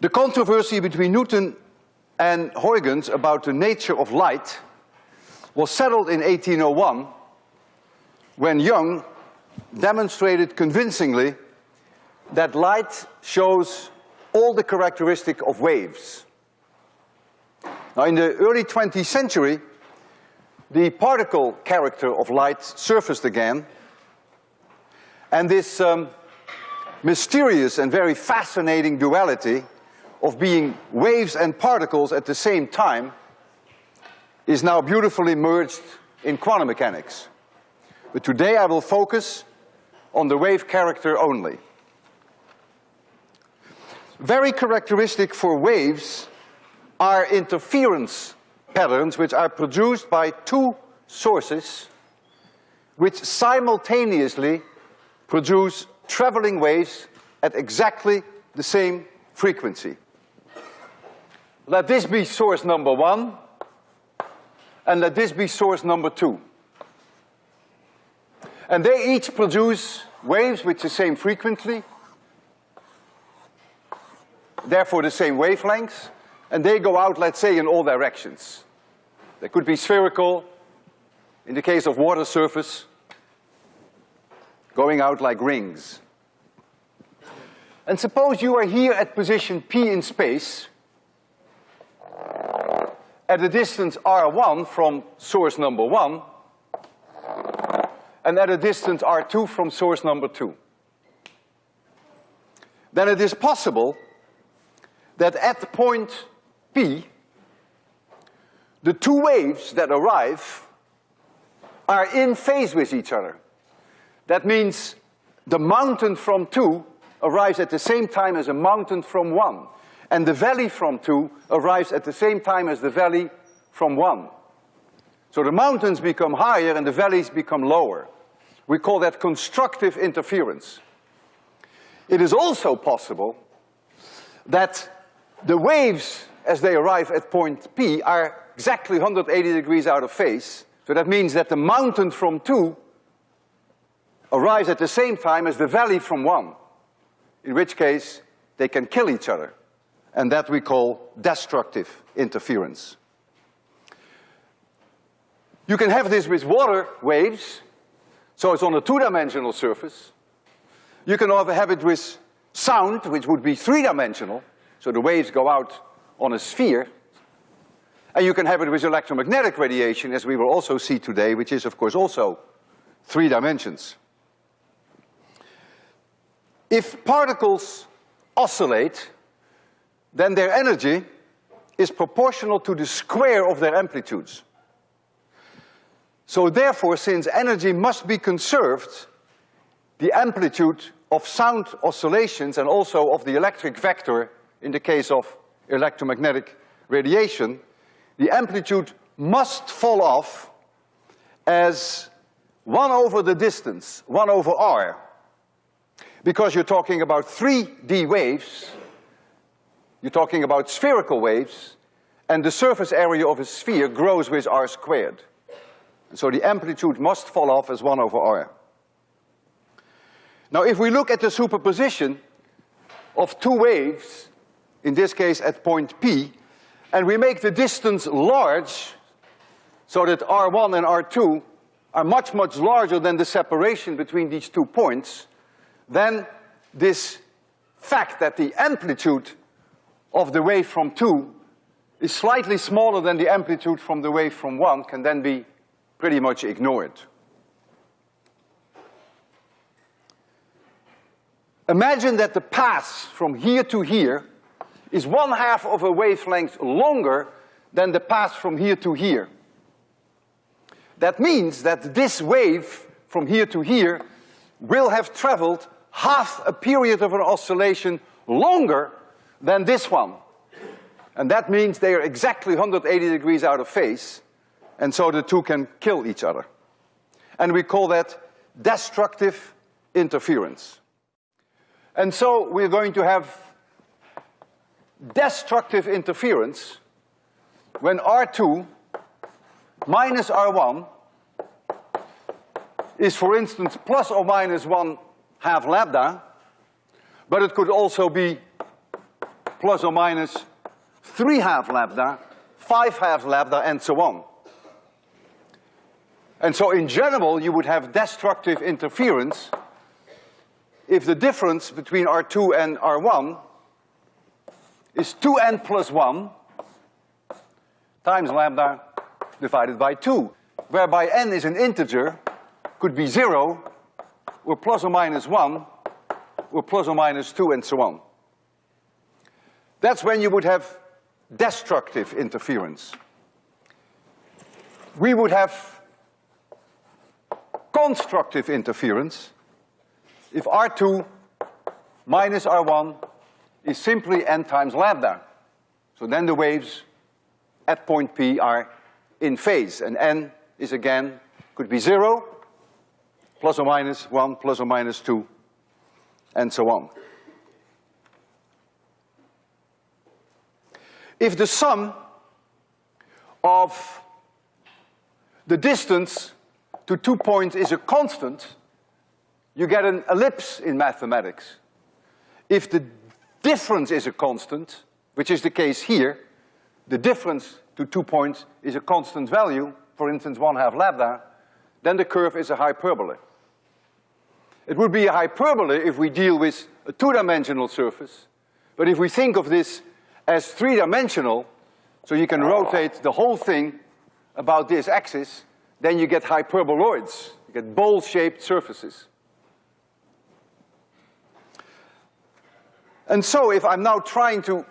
The controversy between Newton and Huygens about the nature of light was settled in 1801 when Young demonstrated convincingly that light shows all the characteristic of waves. Now in the early 20th century, the particle character of light surfaced again and this um, mysterious and very fascinating duality of being waves and particles at the same time is now beautifully merged in quantum mechanics. But today I will focus on the wave character only. Very characteristic for waves are interference patterns which are produced by two sources which simultaneously produce traveling waves at exactly the same frequency. Let this be source number one, and let this be source number two. And they each produce waves with the same frequency, therefore the same wavelengths, and they go out, let's say, in all directions. They could be spherical, in the case of water surface, going out like rings. And suppose you are here at position P in space, at a distance r1 from source number one, and at a distance r2 from source number two. Then it is possible that at point P, the two waves that arrive are in phase with each other. That means the mountain from two arrives at the same time as a mountain from one and the valley from two arrives at the same time as the valley from one. So the mountains become higher and the valleys become lower. We call that constructive interference. It is also possible that the waves as they arrive at point P are exactly 180 degrees out of phase. So that means that the mountain from two arrives at the same time as the valley from one, in which case they can kill each other and that we call destructive interference. You can have this with water waves, so it's on a two-dimensional surface. You can have it with sound, which would be three-dimensional, so the waves go out on a sphere. And you can have it with electromagnetic radiation, as we will also see today, which is of course also three dimensions. If particles oscillate, then their energy is proportional to the square of their amplitudes. So therefore, since energy must be conserved, the amplitude of sound oscillations and also of the electric vector in the case of electromagnetic radiation, the amplitude must fall off as one over the distance, one over r. Because you're talking about 3D waves, you're talking about spherical waves, and the surface area of a sphere grows with r squared. So the amplitude must fall off as one over r. Now if we look at the superposition of two waves, in this case at point P, and we make the distance large, so that R1 and R2 are much, much larger than the separation between these two points, then this fact that the amplitude of the wave from two is slightly smaller than the amplitude from the wave from one can then be pretty much ignored. Imagine that the path from here to here is one half of a wavelength longer than the path from here to here. That means that this wave from here to here will have traveled half a period of an oscillation longer than this one. And that means they are exactly 180 degrees out of phase, and so the two can kill each other. And we call that destructive interference. And so we're going to have destructive interference when R2 minus R1 is for instance plus or minus one half lambda, but it could also be plus or minus three half lambda, five half lambda, and so on. And so in general, you would have destructive interference if the difference between R2 and R1 is 2n plus 1 times lambda divided by 2, whereby n is an integer, could be 0, or plus or minus 1, or plus or minus 2, and so on. That's when you would have destructive interference. We would have constructive interference if R2 minus R1 is simply n times lambda. So then the waves at point P are in phase, and n is again, could be zero, plus or minus one, plus or minus two, and so on. If the sum of the distance to two points is a constant, you get an ellipse in mathematics. If the difference is a constant, which is the case here, the difference to two points is a constant value, for instance one half lambda, then the curve is a hyperbola. It would be a hyperbola if we deal with a two-dimensional surface, but if we think of this as three-dimensional, so you can rotate the whole thing about this axis, then you get hyperboloids, you get bowl-shaped surfaces. And so if I'm now trying to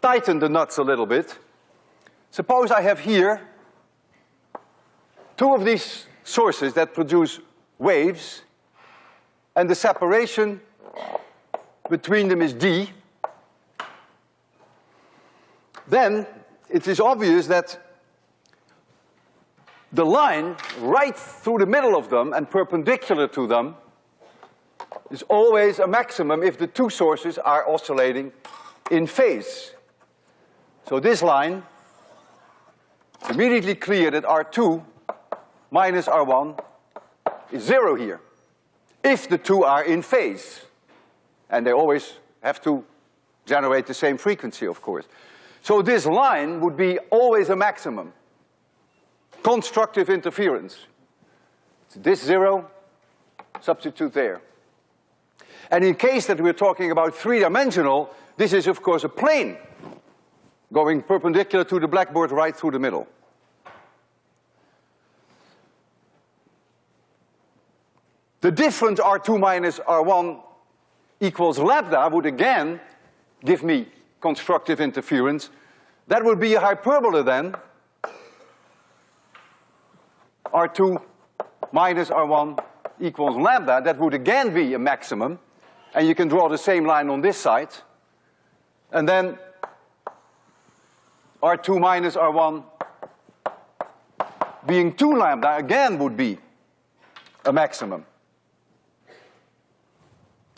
tighten the nuts a little bit, suppose I have here two of these sources that produce waves, and the separation between them is d, then it is obvious that the line right through the middle of them and perpendicular to them is always a maximum if the two sources are oscillating in phase. So this line, immediately clear that R2 minus R1 is zero here, if the two are in phase. And they always have to generate the same frequency, of course. So this line would be always a maximum. Constructive interference. This zero, substitute there. And in case that we're talking about three-dimensional, this is of course a plane going perpendicular to the blackboard right through the middle. The difference R2 minus R1 equals lambda would again give me constructive interference. That would be a hyperbola then. R2 minus R1 equals lambda, that would again be a maximum and you can draw the same line on this side. And then R2 minus R1 being two lambda again would be a maximum.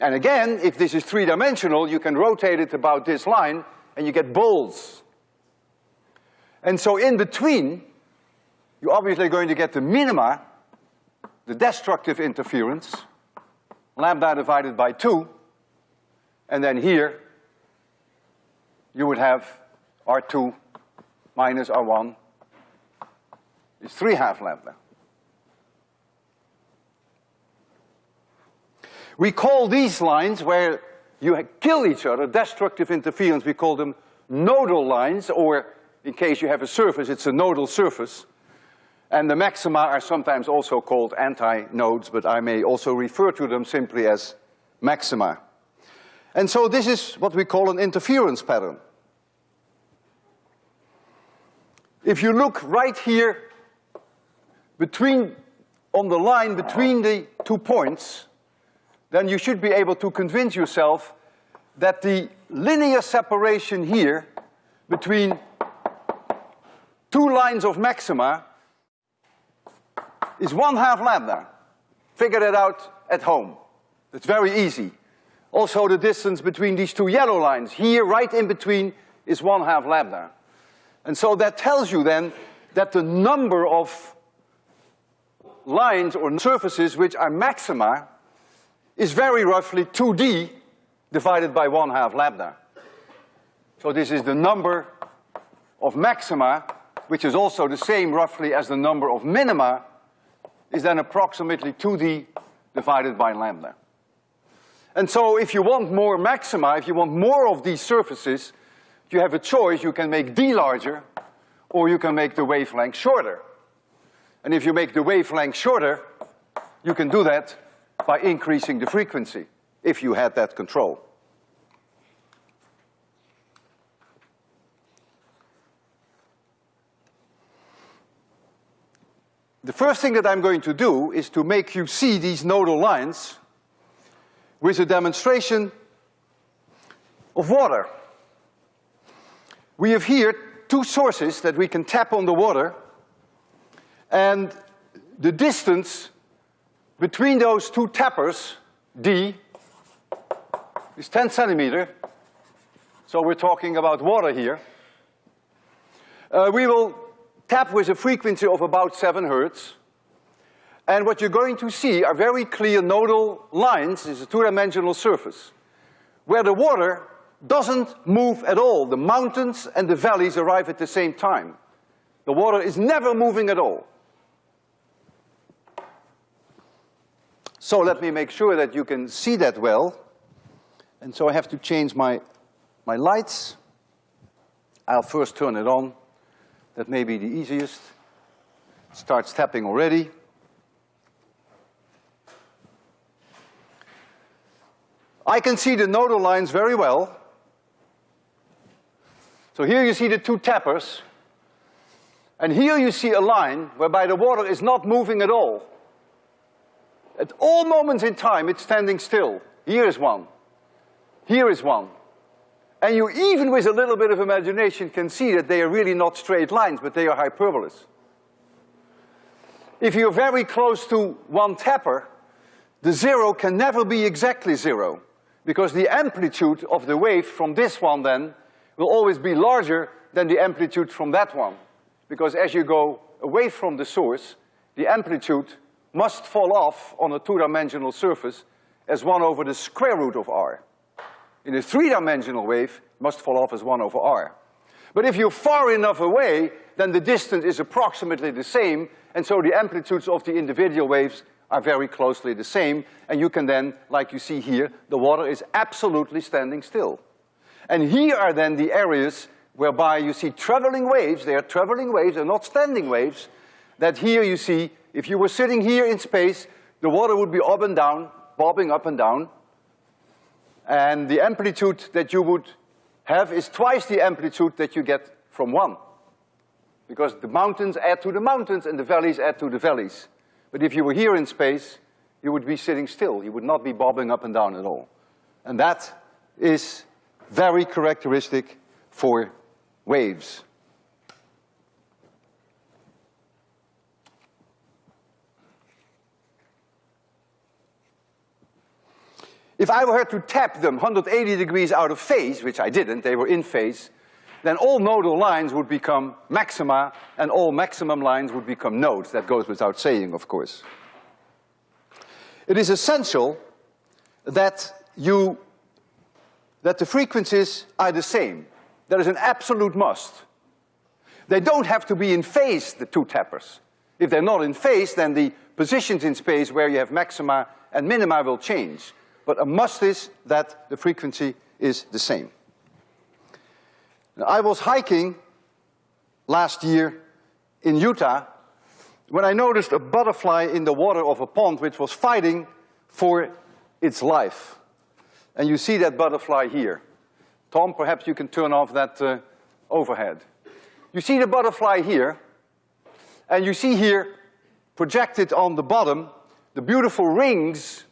And again, if this is three-dimensional, you can rotate it about this line and you get bowls. And so in between, you're obviously going to get the minima, the destructive interference, lambda divided by two, and then here you would have R2 minus R1 is three half lambda. We call these lines where you kill each other, destructive interference, we call them nodal lines, or in case you have a surface, it's a nodal surface. And the maxima are sometimes also called anti-nodes, but I may also refer to them simply as maxima. And so this is what we call an interference pattern. If you look right here between, on the line between the two points, then you should be able to convince yourself that the linear separation here between two lines of maxima is one half lambda. Figure that out at home. It's very easy. Also the distance between these two yellow lines, here right in between is one half lambda. And so that tells you then that the number of lines or surfaces which are maxima is very roughly 2d divided by one half lambda. So this is the number of maxima, which is also the same roughly as the number of minima, is then approximately 2d divided by lambda. And so if you want more maxima, if you want more of these surfaces, you have a choice. You can make d larger, or you can make the wavelength shorter. And if you make the wavelength shorter, you can do that by increasing the frequency, if you had that control. The first thing that I'm going to do is to make you see these nodal lines with a demonstration of water. We have here two sources that we can tap on the water and the distance between those two tappers, D, is ten centimeter. So we're talking about water here. Uh, we will tap with a frequency of about seven hertz. And what you're going to see are very clear nodal lines, it's a two-dimensional surface, where the water doesn't move at all. The mountains and the valleys arrive at the same time. The water is never moving at all. So let me make sure that you can see that well. And so I have to change my, my lights. I'll first turn it on. That may be the easiest. Starts tapping already. I can see the nodal lines very well. So here you see the two tappers. And here you see a line whereby the water is not moving at all. At all moments in time, it's standing still. Here is one. Here is one. And you even with a little bit of imagination can see that they are really not straight lines, but they are hyperbolas. If you're very close to one tapper, the zero can never be exactly zero, because the amplitude of the wave from this one then will always be larger than the amplitude from that one. Because as you go away from the source, the amplitude must fall off on a two-dimensional surface as one over the square root of r. In a three-dimensional wave, must fall off as one over r. But if you're far enough away, then the distance is approximately the same, and so the amplitudes of the individual waves are very closely the same, and you can then, like you see here, the water is absolutely standing still. And here are then the areas whereby you see traveling waves, they are traveling waves, they're not standing waves, that here you see if you were sitting here in space, the water would be up and down, bobbing up and down, and the amplitude that you would have is twice the amplitude that you get from one. Because the mountains add to the mountains and the valleys add to the valleys. But if you were here in space, you would be sitting still. You would not be bobbing up and down at all. And that is very characteristic for waves. If I were to tap them 180 degrees out of phase, which I didn't, they were in phase, then all nodal lines would become maxima and all maximum lines would become nodes. That goes without saying, of course. It is essential that you, that the frequencies are the same. That is an absolute must. They don't have to be in phase, the two tappers. If they're not in phase, then the positions in space where you have maxima and minima will change but a must is that the frequency is the same. Now, I was hiking last year in Utah when I noticed a butterfly in the water of a pond which was fighting for its life. And you see that butterfly here. Tom, perhaps you can turn off that uh, overhead. You see the butterfly here, and you see here projected on the bottom the beautiful rings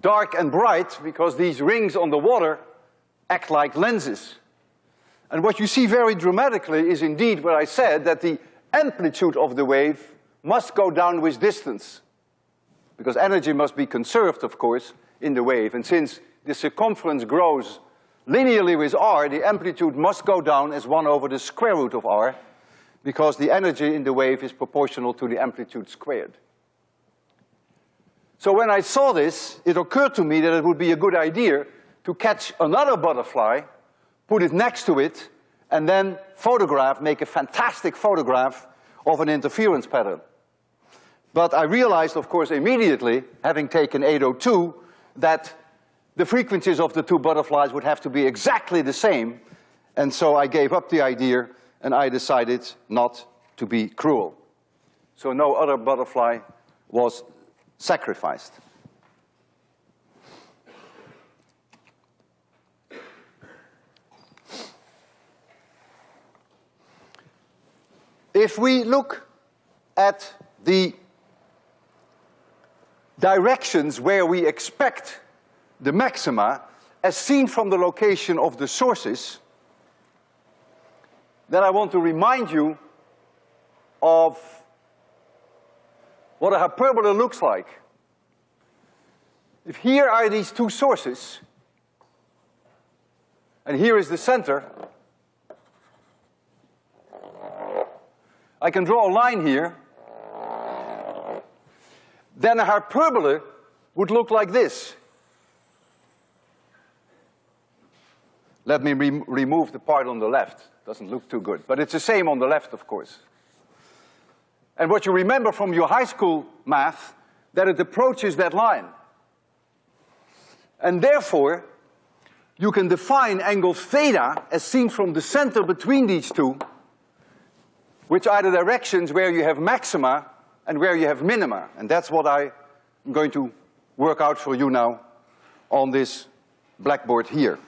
dark and bright because these rings on the water act like lenses. And what you see very dramatically is indeed what I said, that the amplitude of the wave must go down with distance. Because energy must be conserved, of course, in the wave. And since the circumference grows linearly with r, the amplitude must go down as one over the square root of r, because the energy in the wave is proportional to the amplitude squared. So when I saw this, it occurred to me that it would be a good idea to catch another butterfly, put it next to it, and then photograph, make a fantastic photograph of an interference pattern. But I realized, of course, immediately, having taken 802, that the frequencies of the two butterflies would have to be exactly the same, and so I gave up the idea and I decided not to be cruel. So no other butterfly was sacrificed. If we look at the directions where we expect the maxima as seen from the location of the sources, then I want to remind you of what a hyperbola looks like. If here are these two sources, and here is the center, I can draw a line here, then a hyperbola would look like this. Let me re remove the part on the left. Doesn't look too good, but it's the same on the left, of course. And what you remember from your high school math, that it approaches that line. And therefore, you can define angle theta as seen from the center between these two, which are the directions where you have maxima and where you have minima. And that's what I am going to work out for you now on this blackboard here.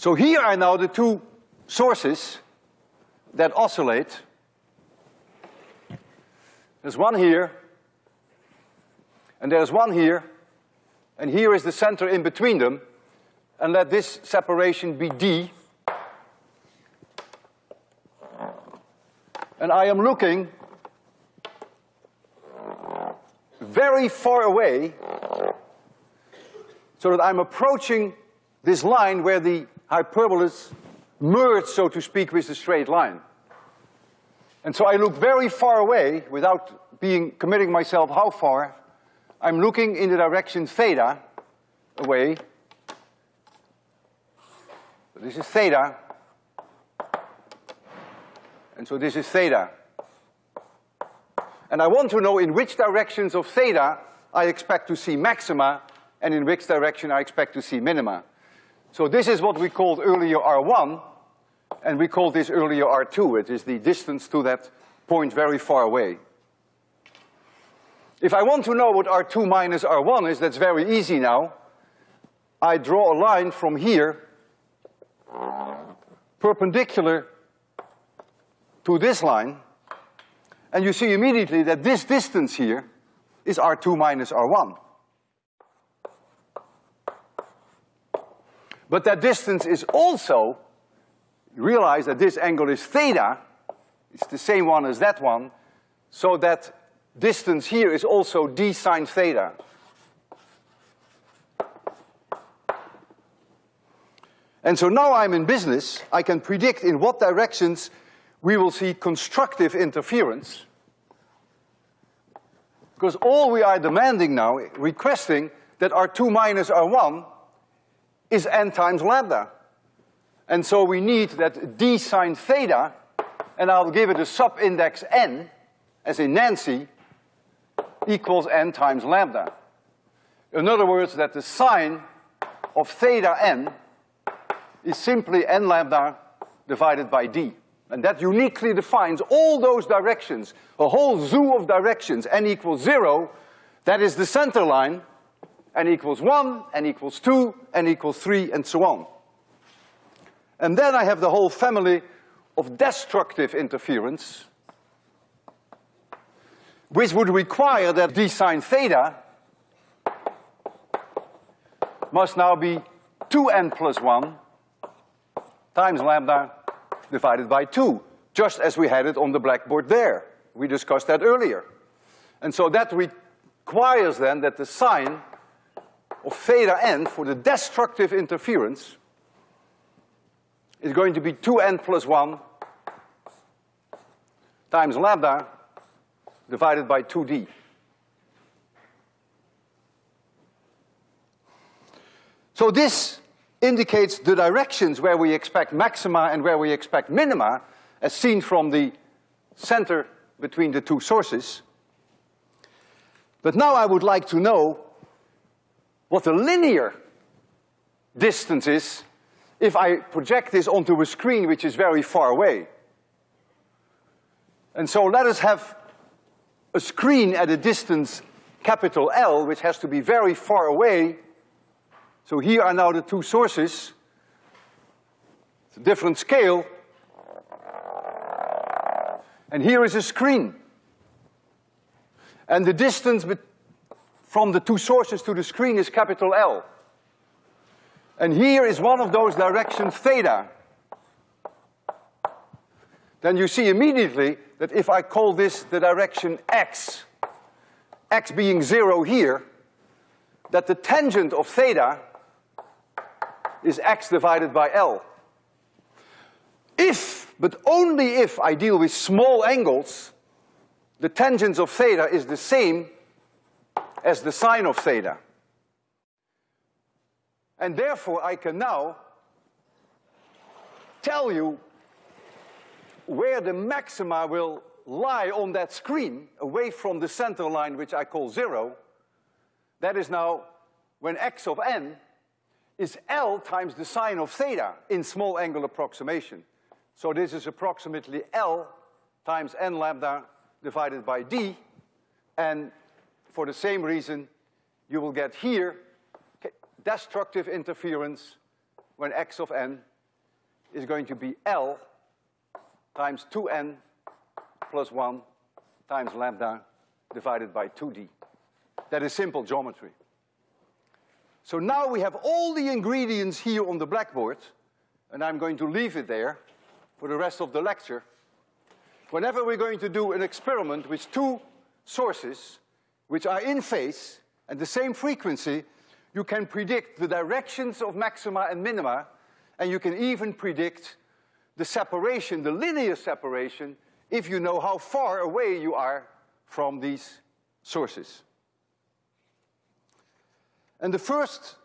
So here are now the two sources that oscillate. There's one here, and there's one here, and here is the center in between them, and let this separation be d. And I am looking very far away so that I'm approaching this line where the hyperbolas merge, so to speak, with the straight line. And so I look very far away without being, committing myself how far. I'm looking in the direction theta away. So this is theta. And so this is theta. And I want to know in which directions of theta I expect to see maxima and in which direction I expect to see minima. So this is what we called earlier R1, and we called this earlier R2. It is the distance to that point very far away. If I want to know what R2 minus R1 is, that's very easy now. I draw a line from here, perpendicular to this line, and you see immediately that this distance here is R2 minus R1. But that distance is also, realize that this angle is theta, it's the same one as that one, so that distance here is also d sine theta. And so now I'm in business, I can predict in what directions we will see constructive interference. Because all we are demanding now, requesting that R2 minus R1 is n times lambda. And so we need that d sine theta, and I'll give it a sub-index n, as in Nancy, equals n times lambda. In other words, that the sine of theta n is simply n lambda divided by d. And that uniquely defines all those directions, a whole zoo of directions, n equals zero, that is the center line, n equals one, n equals two, n equals three, and so on. And then I have the whole family of destructive interference, which would require that d sine theta must now be two n plus one times lambda divided by two, just as we had it on the blackboard there. We discussed that earlier. And so that requires then that the sine of theta n for the destructive interference is going to be two n plus one times lambda divided by two d. So this indicates the directions where we expect maxima and where we expect minima as seen from the center between the two sources. But now I would like to know what the linear distance is if I project this onto a screen which is very far away. And so let us have a screen at a distance capital L, which has to be very far away. So here are now the two sources. It's a different scale. And here is a screen. And the distance from the two sources to the screen is capital L. And here is one of those directions theta. Then you see immediately that if I call this the direction x, x being zero here, that the tangent of theta is x divided by L. If, but only if I deal with small angles, the tangents of theta is the same as the sine of theta. And therefore I can now tell you where the maxima will lie on that screen, away from the center line, which I call zero, that is now when x of n is L times the sine of theta in small angle approximation. So this is approximately L times n lambda divided by d, and for the same reason, you will get here destructive interference when x of n is going to be L times 2n plus 1 times lambda divided by 2d. That is simple geometry. So now we have all the ingredients here on the blackboard, and I'm going to leave it there for the rest of the lecture. Whenever we're going to do an experiment with two sources which are in phase and the same frequency, you can predict the directions of maxima and minima, and you can even predict the separation, the linear separation, if you know how far away you are from these sources. And the first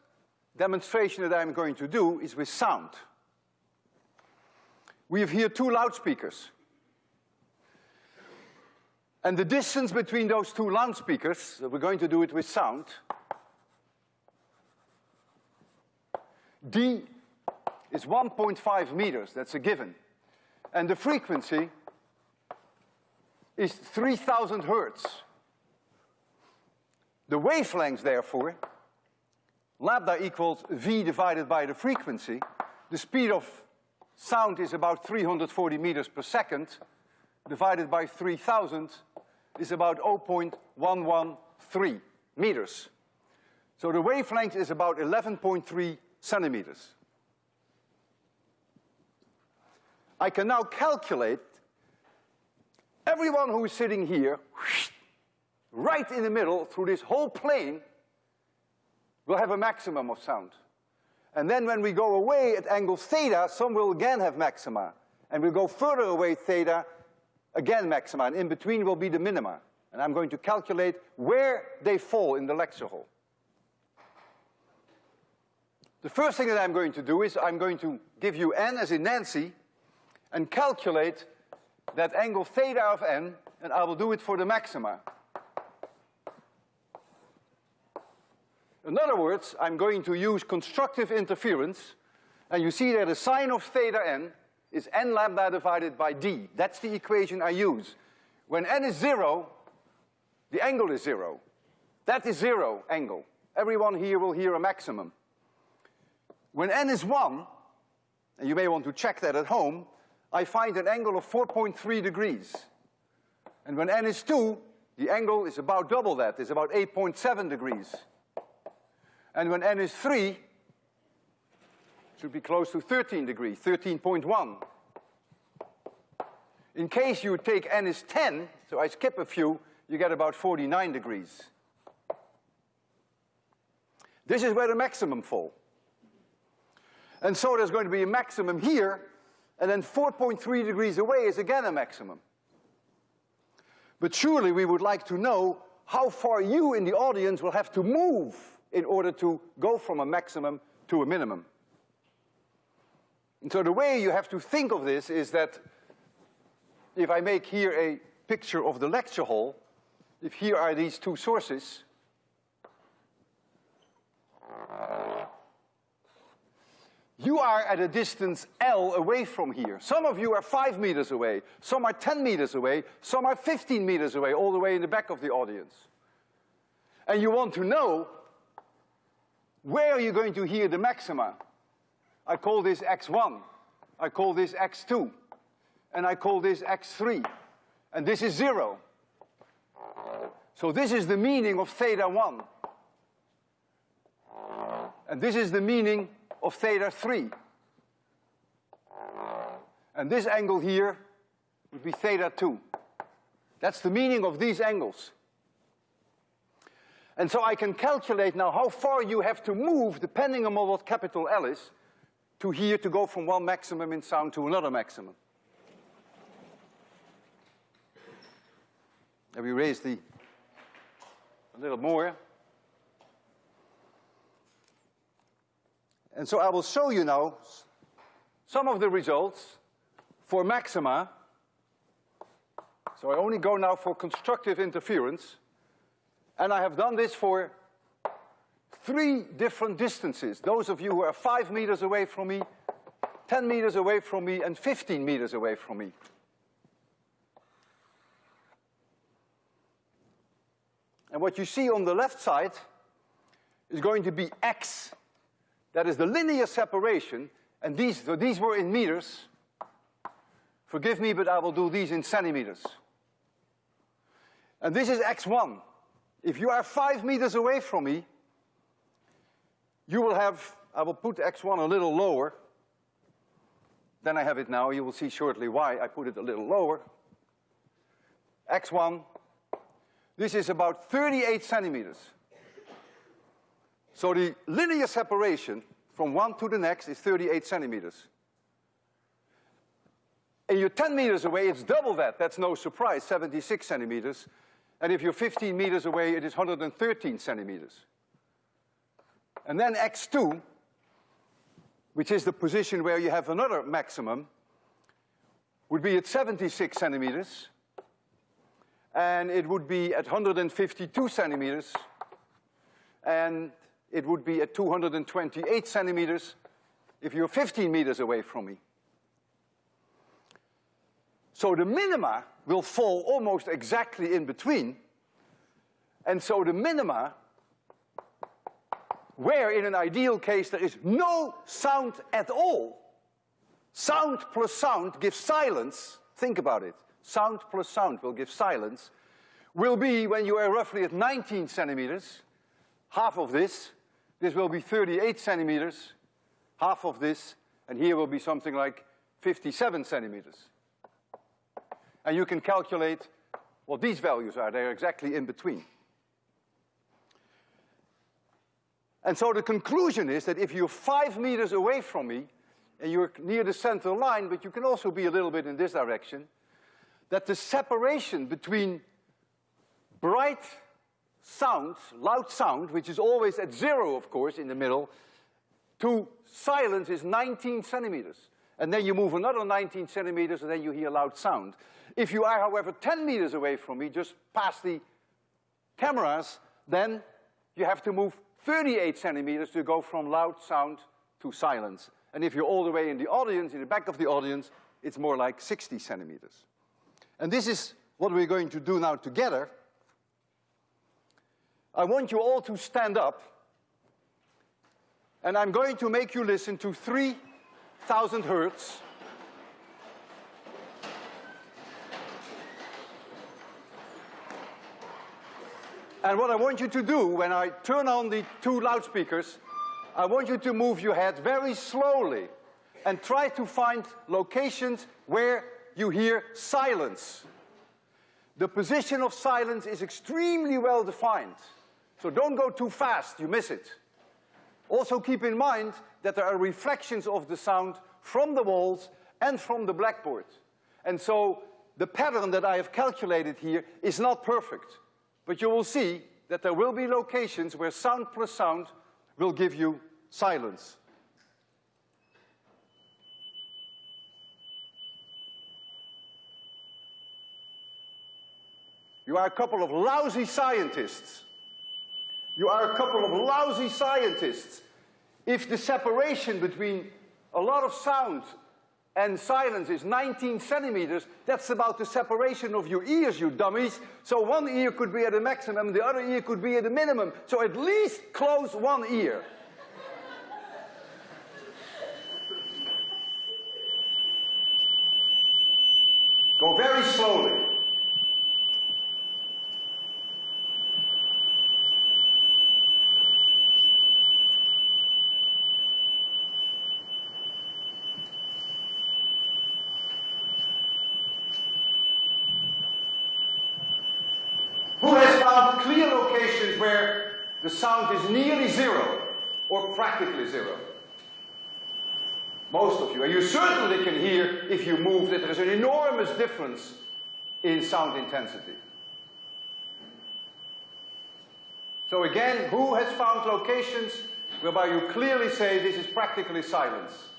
demonstration that I'm going to do is with sound. We have here two loudspeakers. And the distance between those two loudspeakers, we're going to do it with sound, D is 1.5 meters, that's a given. And the frequency is 3000 hertz. The wavelength, therefore, lambda equals V divided by the frequency. The speed of sound is about 340 meters per second, divided by 3000 is about 0.113 meters. So the wavelength is about 11.3 centimeters. I can now calculate everyone who is sitting here, right in the middle, through this whole plane, will have a maximum of sound. And then when we go away at angle theta, some will again have maxima. And we'll go further away theta, again maxima, and in between will be the minima. And I'm going to calculate where they fall in the lecture hall. The first thing that I'm going to do is I'm going to give you n as in Nancy and calculate that angle theta of n, and I will do it for the maxima. In other words, I'm going to use constructive interference, and you see that the sine of theta n is n lambda divided by d. That's the equation I use. When n is zero, the angle is zero. That is zero angle. Everyone here will hear a maximum. When n is one, and you may want to check that at home, I find an angle of 4.3 degrees. And when n is two, the angle is about double that, it's about 8.7 degrees. And when n is three, should be close to 13 degrees, 13.1. In case you take n is 10, so I skip a few, you get about 49 degrees. This is where the maximum fall. And so there's going to be a maximum here, and then 4.3 degrees away is again a maximum. But surely we would like to know how far you in the audience will have to move in order to go from a maximum to a minimum. And so the way you have to think of this is that if I make here a picture of the lecture hall, if here are these two sources, you are at a distance L away from here. Some of you are five meters away, some are 10 meters away, some are 15 meters away, all the way in the back of the audience. And you want to know where are you going to hear the maxima? I call this x1, I call this x2, and I call this x3, and this is zero. So this is the meaning of theta 1. And this is the meaning of theta 3. And this angle here would be theta 2. That's the meaning of these angles. And so I can calculate now how far you have to move depending on what capital L is to here to go from one maximum in sound to another maximum. And we raise the a little more. And so I will show you now some of the results for maxima. So I only go now for constructive interference. And I have done this for three different distances. Those of you who are five meters away from me, 10 meters away from me, and 15 meters away from me. And what you see on the left side is going to be x. That is the linear separation, and these, so these were in meters. Forgive me, but I will do these in centimeters. And this is x1. If you are five meters away from me, you will have, I will put x1 a little lower than I have it now. You will see shortly why I put it a little lower. x1, this is about 38 centimeters. So the linear separation from one to the next is 38 centimeters. And you're 10 meters away, it's double that. That's no surprise, 76 centimeters. And if you're 15 meters away, it is 113 centimeters. And then x2, which is the position where you have another maximum, would be at 76 centimeters. And it would be at 152 centimeters. And it would be at 228 centimeters if you're 15 meters away from me. So the minima will fall almost exactly in between. And so the minima, where in an ideal case there is no sound at all, sound plus sound gives silence, think about it, sound plus sound will give silence, will be when you are roughly at 19 centimeters, half of this, this will be 38 centimeters, half of this, and here will be something like 57 centimeters. And you can calculate what these values are. They're exactly in between. And so the conclusion is that if you're five meters away from me, and you're near the center line, but you can also be a little bit in this direction, that the separation between bright sound, loud sound, which is always at zero, of course, in the middle, to silence is 19 centimeters and then you move another 19 centimeters and then you hear loud sound. If you are, however, 10 meters away from me, just past the cameras, then you have to move 38 centimeters to go from loud sound to silence. And if you're all the way in the audience, in the back of the audience, it's more like 60 centimeters. And this is what we're going to do now together. I want you all to stand up, and I'm going to make you listen to three thousand hertz. And what I want you to do when I turn on the two loudspeakers, I want you to move your head very slowly and try to find locations where you hear silence. The position of silence is extremely well defined. So don't go too fast, you miss it. Also keep in mind that there are reflections of the sound from the walls and from the blackboard. And so the pattern that I have calculated here is not perfect. But you will see that there will be locations where sound plus sound will give you silence. You are a couple of lousy scientists. You are a couple of lousy scientists. If the separation between a lot of sound and silence is 19 centimeters, that's about the separation of your ears, you dummies. So one ear could be at a maximum, the other ear could be at a minimum. So at least close one ear. Go very slowly. clear locations where the sound is nearly zero or practically zero. Most of you. And you certainly can hear, if you move, that there is an enormous difference in sound intensity. So again, who has found locations whereby you clearly say this is practically silence?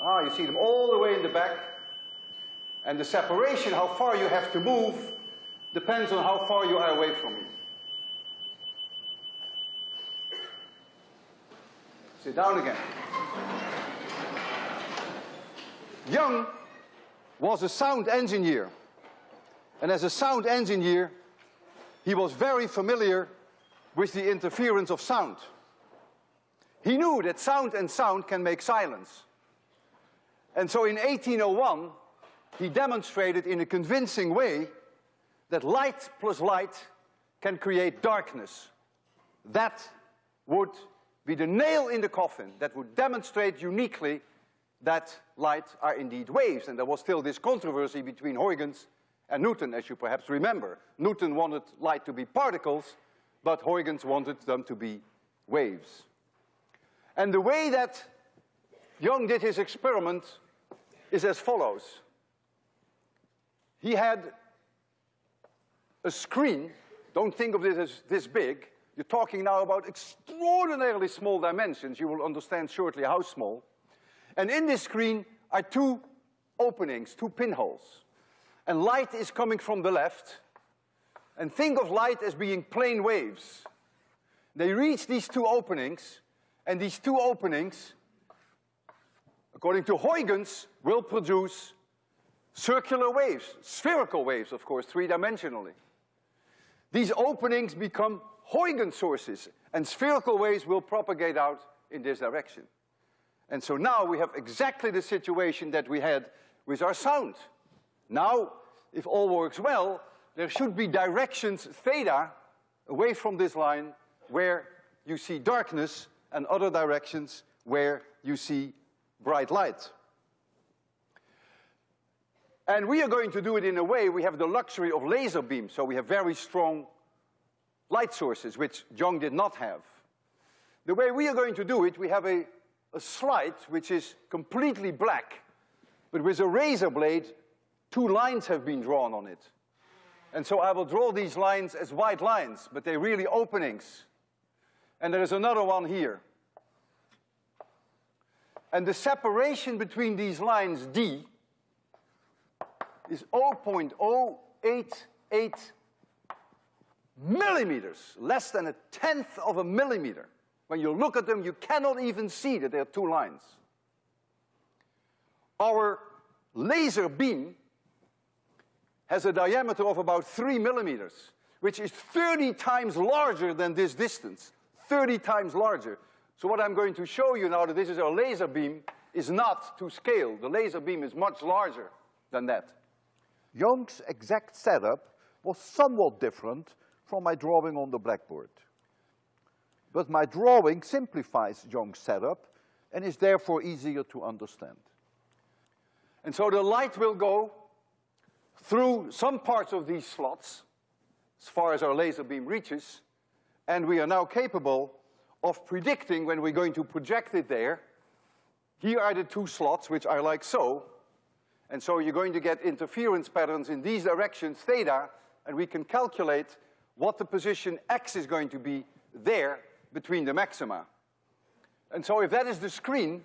Ah, you see them all the way in the back. And the separation, how far you have to move, depends on how far you are away from it. Sit down again. Young was a sound engineer. And as a sound engineer, he was very familiar with the interference of sound. He knew that sound and sound can make silence. And so in 1801, he demonstrated in a convincing way that light plus light can create darkness. That would be the nail in the coffin that would demonstrate uniquely that light are indeed waves. And there was still this controversy between Huygens and Newton, as you perhaps remember. Newton wanted light to be particles, but Huygens wanted them to be waves. And the way that Young did his experiment is as follows. He had a screen, don't think of this as this big, you're talking now about extraordinarily small dimensions. You will understand shortly how small. And in this screen are two openings, two pinholes. And light is coming from the left. And think of light as being plane waves. They reach these two openings, and these two openings, according to Huygens, will produce circular waves, spherical waves, of course, three-dimensionally. These openings become Huygens sources, and spherical waves will propagate out in this direction. And so now we have exactly the situation that we had with our sound. Now, if all works well, there should be directions theta away from this line where you see darkness and other directions where you see bright light. And we are going to do it in a way, we have the luxury of laser beams, so we have very strong light sources, which Young did not have. The way we are going to do it, we have a, a slide which is completely black, but with a razor blade, two lines have been drawn on it. And so I will draw these lines as white lines, but they're really openings. And there is another one here. And the separation between these lines, D, is 0.088 millimeters, less than a tenth of a millimeter. When you look at them, you cannot even see that there are two lines. Our laser beam has a diameter of about three millimeters, which is 30 times larger than this distance, 30 times larger. So what I'm going to show you now that this is our laser beam is not to scale. The laser beam is much larger than that. Young's exact setup was somewhat different from my drawing on the blackboard. But my drawing simplifies Young's setup and is therefore easier to understand. And so the light will go through some parts of these slots, as far as our laser beam reaches, and we are now capable of predicting when we're going to project it there. Here are the two slots, which are like so, and so you're going to get interference patterns in these directions, theta, and we can calculate what the position x is going to be there between the maxima. And so if that is the screen,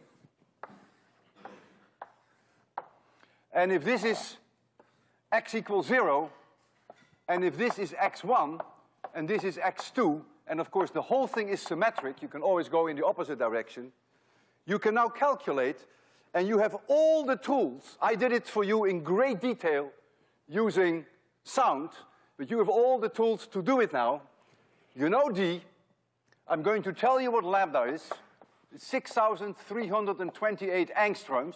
and if this is x equals zero, and if this is x1, and this is x2, and of course the whole thing is symmetric, you can always go in the opposite direction, you can now calculate, and you have all the tools. I did it for you in great detail using sound, but you have all the tools to do it now. You know D. I'm going to tell you what lambda is. 6,328 angstroms,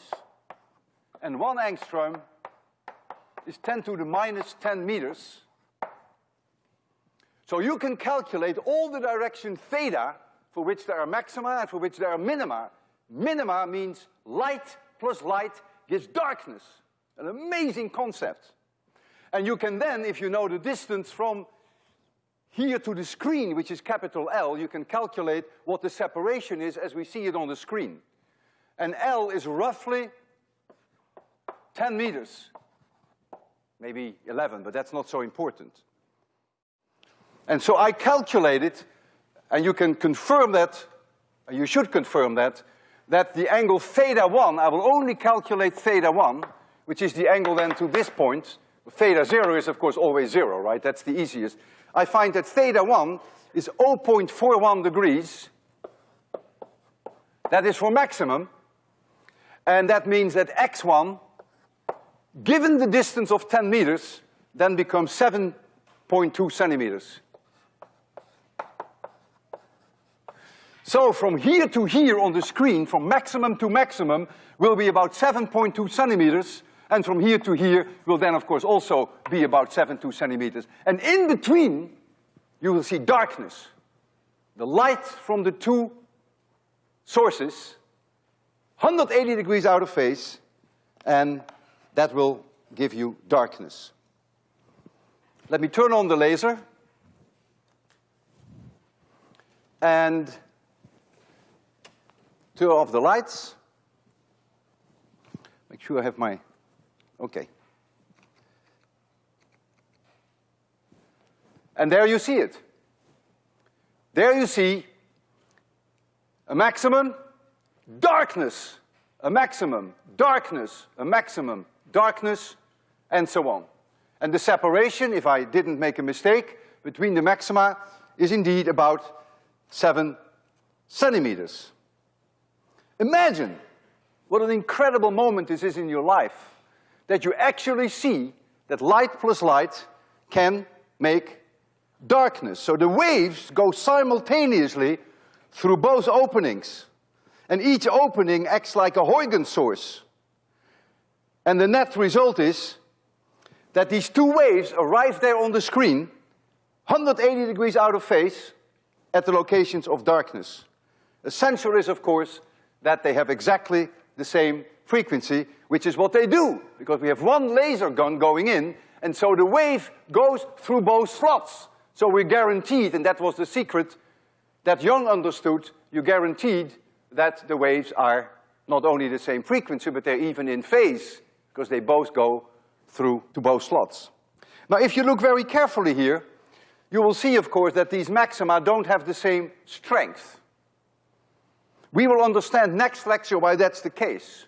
and one angstrom is 10 to the minus 10 meters. So you can calculate all the direction theta for which there are maxima and for which there are minima. Minima means light plus light gives darkness. An amazing concept. And you can then, if you know the distance from here to the screen, which is capital L, you can calculate what the separation is as we see it on the screen. And L is roughly 10 meters. Maybe 11, but that's not so important. And so I calculated, and you can confirm that, you should confirm that, that the angle theta one, I will only calculate theta one, which is the angle then to this point. Theta zero is of course always zero, right? That's the easiest. I find that theta one is 0.41 degrees. That is for maximum. And that means that x1, given the distance of 10 meters, then becomes 7.2 centimeters. So from here to here on the screen, from maximum to maximum, will be about 7.2 centimeters, and from here to here will then of course also be about seven 7.2 centimeters. And in between, you will see darkness. The light from the two sources, 180 degrees out of phase, and that will give you darkness. Let me turn on the laser. And turn off the lights. Make sure I have my, okay. And there you see it. There you see a maximum, darkness, a maximum, darkness, a maximum, darkness, and so on. And the separation, if I didn't make a mistake, between the maxima is indeed about seven centimeters. Imagine what an incredible moment this is in your life, that you actually see that light plus light can make darkness. So the waves go simultaneously through both openings. And each opening acts like a Huygens source. And the net result is that these two waves arrive there on the screen, 180 degrees out of phase, at the locations of darkness. Essential is, of course, that they have exactly the same frequency, which is what they do, because we have one laser gun going in, and so the wave goes through both slots. So we're guaranteed, and that was the secret that Young understood, you guaranteed that the waves are not only the same frequency, but they're even in phase, because they both go through to both slots. Now if you look very carefully here, you will see, of course, that these maxima don't have the same strength. We will understand next lecture why that's the case.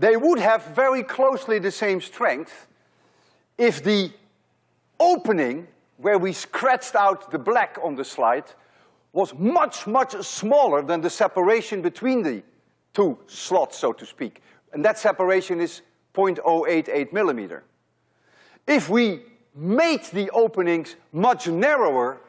They would have very closely the same strength if the opening where we scratched out the black on the slide was much, much smaller than the separation between the two slots, so to speak. And that separation is 0.088 millimeter. If we made the openings much narrower,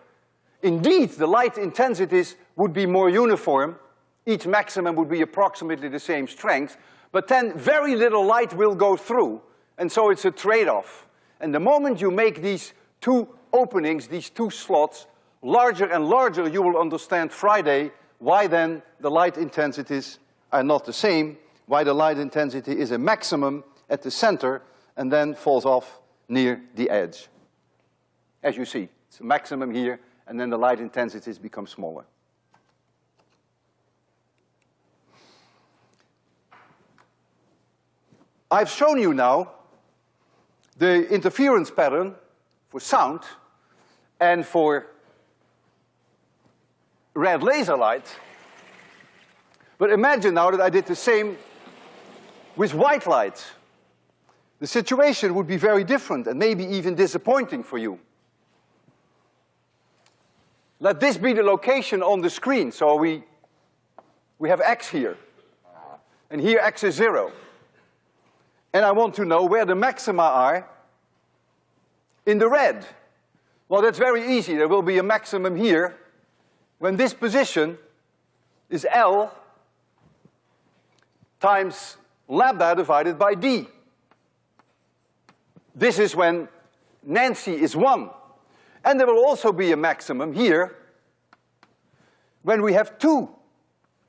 indeed the light intensities would be more uniform, each maximum would be approximately the same strength, but then very little light will go through, and so it's a trade-off. And the moment you make these two openings, these two slots, larger and larger, you will understand Friday why then the light intensities are not the same, why the light intensity is a maximum at the center and then falls off near the edge. As you see, it's a maximum here, and then the light intensities become smaller. I've shown you now the interference pattern for sound and for red laser light. But imagine now that I did the same with white light. The situation would be very different and maybe even disappointing for you. Let this be the location on the screen, so we, we have x here. And here x is zero. And I want to know where the maxima are in the red. Well, that's very easy. There will be a maximum here when this position is L times lambda divided by D. This is when Nancy is one. And there will also be a maximum here when we have two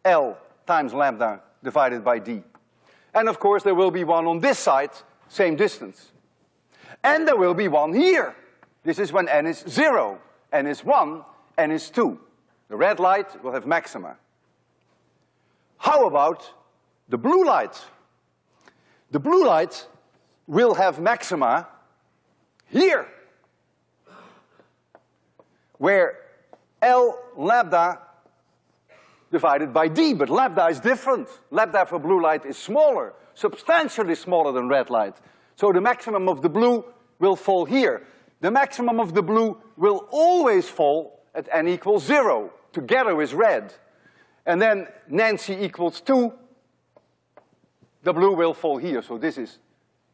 L times lambda divided by D. And of course there will be one on this side, same distance. And there will be one here. This is when n is zero, n is one, n is two. The red light will have maxima. How about the blue light? The blue light will have maxima here, where L lambda divided by D, but lambda is different. Lambda for blue light is smaller, substantially smaller than red light. So the maximum of the blue will fall here. The maximum of the blue will always fall at n equals zero, together with red. And then Nancy equals two, the blue will fall here. So this is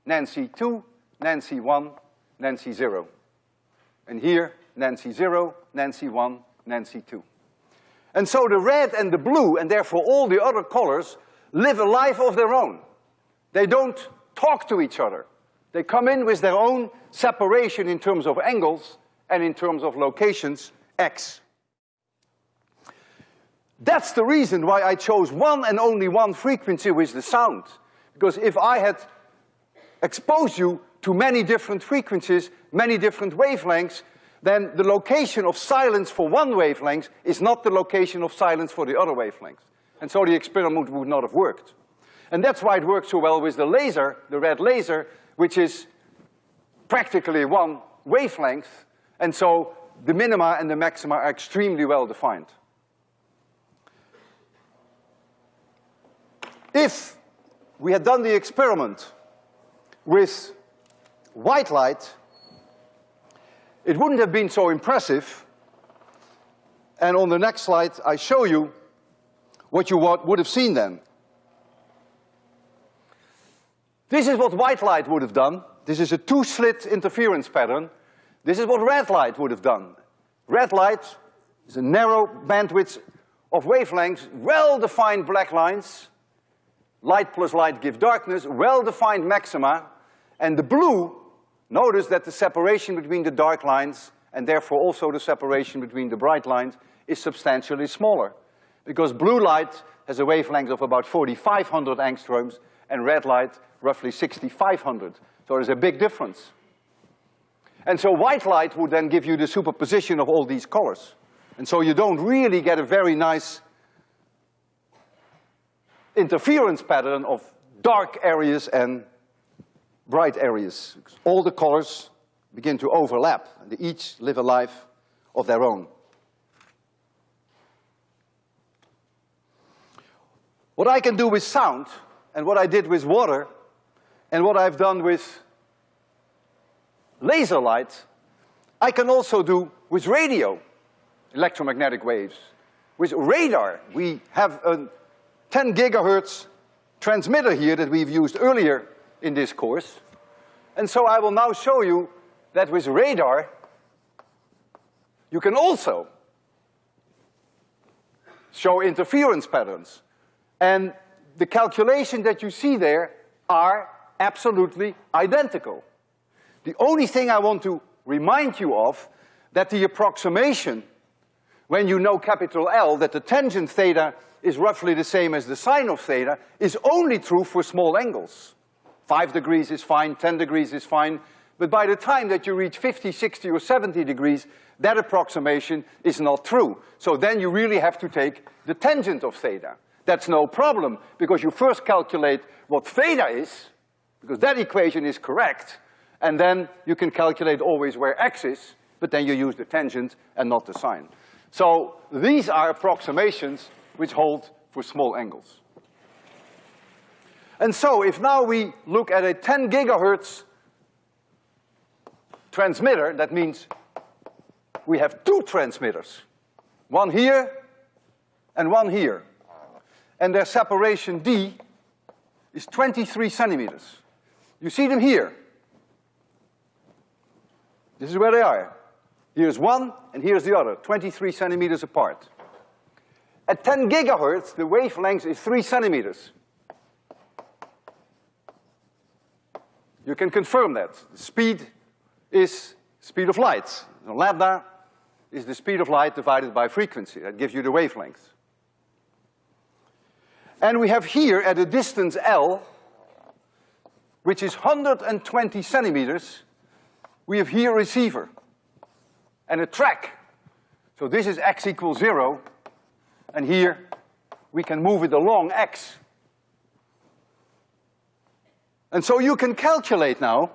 Nancy two, Nancy one, Nancy zero. And here, Nancy zero, Nancy one, Nancy two. And so the red and the blue, and therefore all the other colors, live a life of their own. They don't talk to each other. They come in with their own separation in terms of angles and in terms of locations, x. That's the reason why I chose one and only one frequency with the sound. Because if I had exposed you to many different frequencies, many different wavelengths, then the location of silence for one wavelength is not the location of silence for the other wavelength. And so the experiment would not have worked. And that's why it works so well with the laser, the red laser, which is practically one wavelength, and so the minima and the maxima are extremely well defined. If we had done the experiment with white light, it wouldn't have been so impressive. And on the next slide, I show you what you would have seen then. This is what white light would have done. This is a two-slit interference pattern. This is what red light would have done. Red light is a narrow bandwidth of wavelengths, well-defined black lines. Light plus light give darkness, well-defined maxima. And the blue, notice that the separation between the dark lines and therefore also the separation between the bright lines is substantially smaller. Because blue light has a wavelength of about 4,500 angstroms and red light roughly 6,500. So there's a big difference. And so white light would then give you the superposition of all these colors. And so you don't really get a very nice interference pattern of dark areas and bright areas. All the colors begin to overlap, and they each live a life of their own. What I can do with sound, and what I did with water, and what I've done with laser light, I can also do with radio, electromagnetic waves. With radar, we have a 10 gigahertz transmitter here that we've used earlier in this course. And so I will now show you that with radar, you can also show interference patterns. And the calculation that you see there are absolutely identical. The only thing I want to remind you of, that the approximation, when you know capital L, that the tangent theta is roughly the same as the sine of theta, is only true for small angles. Five degrees is fine, ten degrees is fine, but by the time that you reach 50, 60, or 70 degrees, that approximation is not true. So then you really have to take the tangent of theta. That's no problem, because you first calculate what theta is, because that equation is correct, and then you can calculate always where x is, but then you use the tangent and not the sine. So these are approximations which hold for small angles. And so if now we look at a 10 gigahertz transmitter, that means we have two transmitters. One here and one here. And their separation D is 23 centimeters. You see them here. This is where they are. Here's one and here's the other, 23 centimeters apart. At 10 gigahertz, the wavelength is three centimeters. You can confirm that. The speed is speed of light. So lambda is the speed of light divided by frequency. That gives you the wavelength. And we have here at a distance L, which is 120 centimeters, we have here a receiver and a track. So this is x equals zero, and here we can move it along x. And so you can calculate now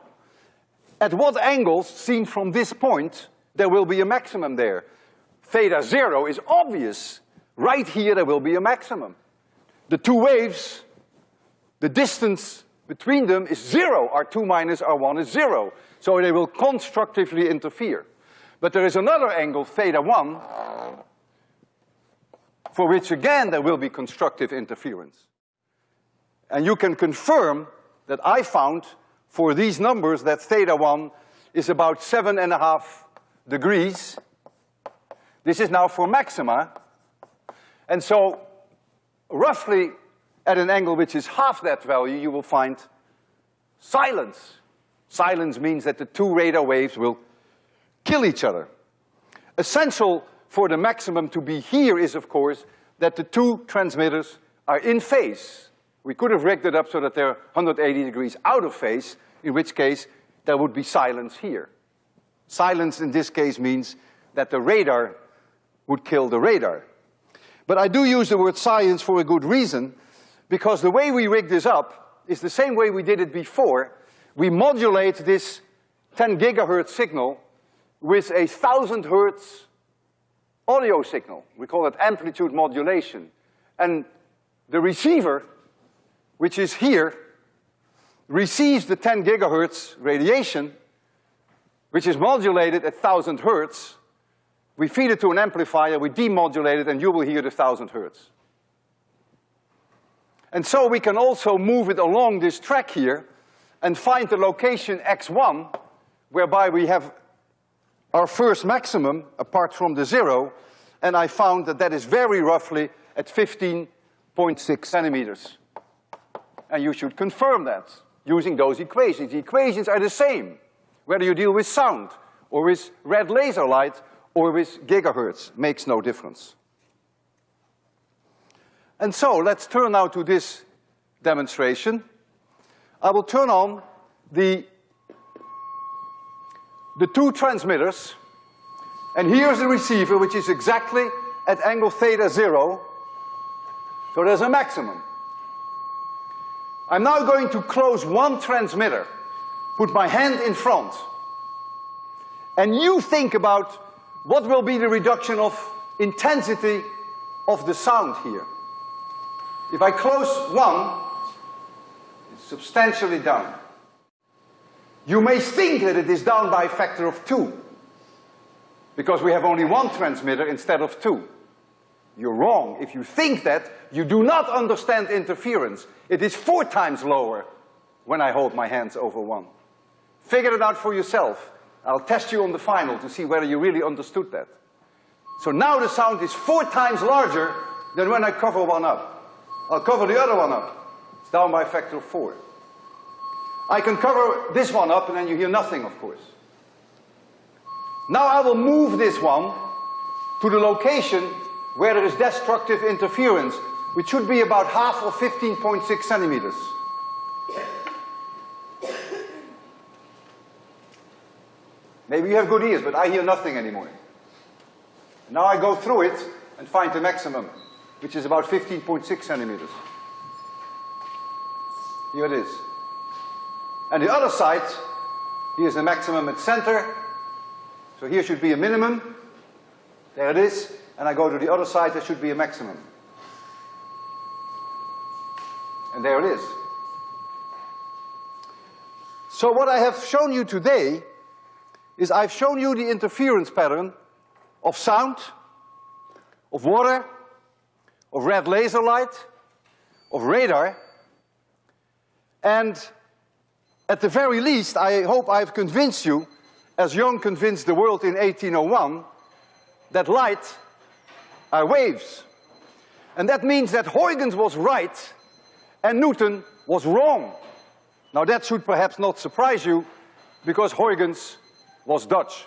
at what angles, seen from this point, there will be a maximum there. Theta zero is obvious. Right here there will be a maximum. The two waves, the distance between them is zero. R2 minus R1 is zero. So they will constructively interfere. But there is another angle, theta one, for which again there will be constructive interference. And you can confirm that I found for these numbers that theta one is about seven and a half degrees. This is now for maxima. And so roughly at an angle which is half that value, you will find silence. Silence means that the two radar waves will kill each other. Essential for the maximum to be here is, of course, that the two transmitters are in phase. We could have rigged it up so that they're 180 degrees out of phase, in which case there would be silence here. Silence in this case means that the radar would kill the radar. But I do use the word science for a good reason, because the way we rig this up is the same way we did it before. We modulate this 10 gigahertz signal with a thousand hertz audio signal. We call it amplitude modulation. And the receiver, which is here, receives the 10 gigahertz radiation, which is modulated at thousand hertz. We feed it to an amplifier, we demodulate it, and you will hear the thousand hertz. And so we can also move it along this track here and find the location x1, whereby we have our first maximum apart from the zero, and I found that that is very roughly at 15.6 centimeters. And you should confirm that using those equations. The equations are the same, whether you deal with sound, or with red laser light, or with gigahertz, makes no difference. And so, let's turn now to this demonstration. I will turn on the the two transmitters, and here's the receiver, which is exactly at angle theta zero, so there's a maximum. I'm now going to close one transmitter, put my hand in front, and you think about what will be the reduction of intensity of the sound here. If I close one, it's substantially down. You may think that it is down by a factor of two, because we have only one transmitter instead of two. You're wrong. If you think that, you do not understand interference. It is four times lower when I hold my hands over one. Figure it out for yourself. I'll test you on the final to see whether you really understood that. So now the sound is four times larger than when I cover one up. I'll cover the other one up. It's down by a factor of four. I can cover this one up and then you hear nothing, of course. Now I will move this one to the location where there is destructive interference, which should be about half of 15.6 centimeters. Maybe you have good ears, but I hear nothing anymore. Now I go through it and find the maximum, which is about 15.6 centimeters. Here it is. And the other side, here's the maximum at center. So here should be a minimum. There it is. And I go to the other side, there should be a maximum. And there it is. So what I have shown you today is I've shown you the interference pattern of sound, of water, of red laser light, of radar, and at the very least, I hope I've convinced you, as Young convinced the world in 1801, that light are waves. And that means that Huygens was right and Newton was wrong. Now that should perhaps not surprise you, because Huygens was Dutch.